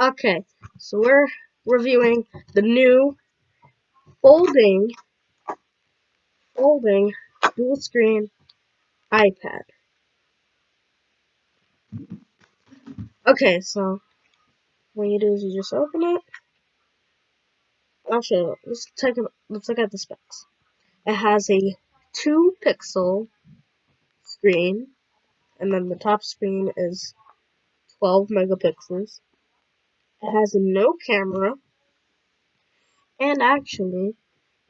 Okay, so we're reviewing the new folding folding dual screen iPad. Okay, so what you do is you just open it. Actually, let's take a let's look at the specs. It has a two pixel screen, and then the top screen is 12 megapixels. It has no camera. And actually, you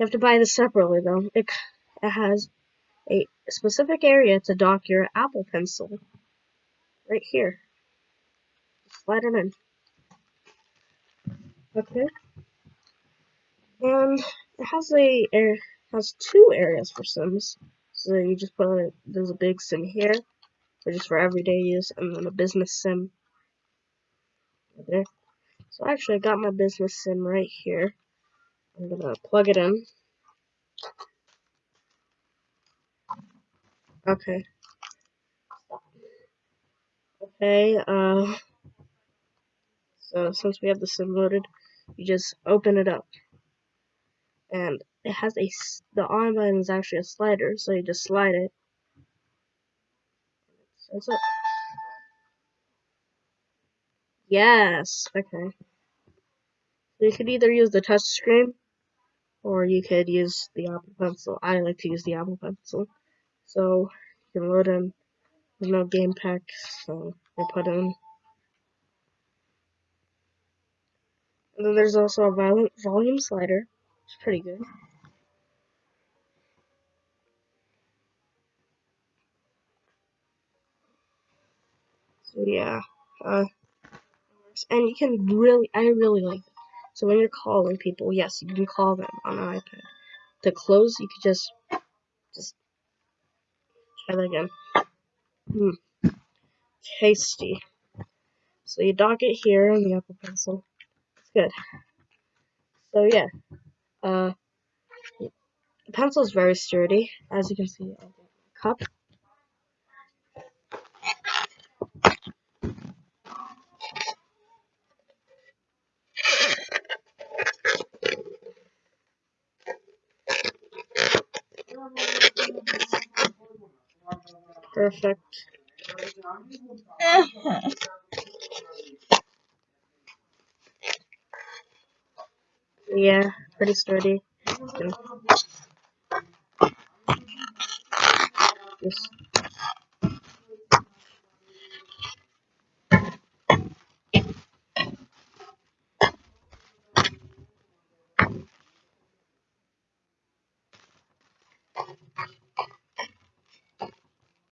have to buy this separately though. It, it has a specific area to dock your Apple Pencil. Right here. Slide it in. Okay. And it has a it has two areas for sims. So you just put a, there's a big sim here, which is for everyday use, and then a business sim. there. So actually I got my business sim right here. I'm gonna plug it in. Okay. Okay, uh, so since we have the sim loaded, you just open it up. And it has a, the on button is actually a slider, so you just slide it. So up. Yes, okay. You could either use the touch screen or you could use the Apple Pencil. I like to use the Apple Pencil. So you can load in. There's no game pack, so I put in. And then there's also a volume, slider. It's pretty good. So yeah, uh, and you can really, I really like it. So when you're calling people, yes, you can call them on an iPad. To close, you could just, just try that again. Hmm, tasty. So you dock it here on the Apple Pencil. It's good. So yeah, uh, the pencil is very sturdy. As you can see, I got my cup. Perfect. Uh-huh. yeah, pretty sturdy. Just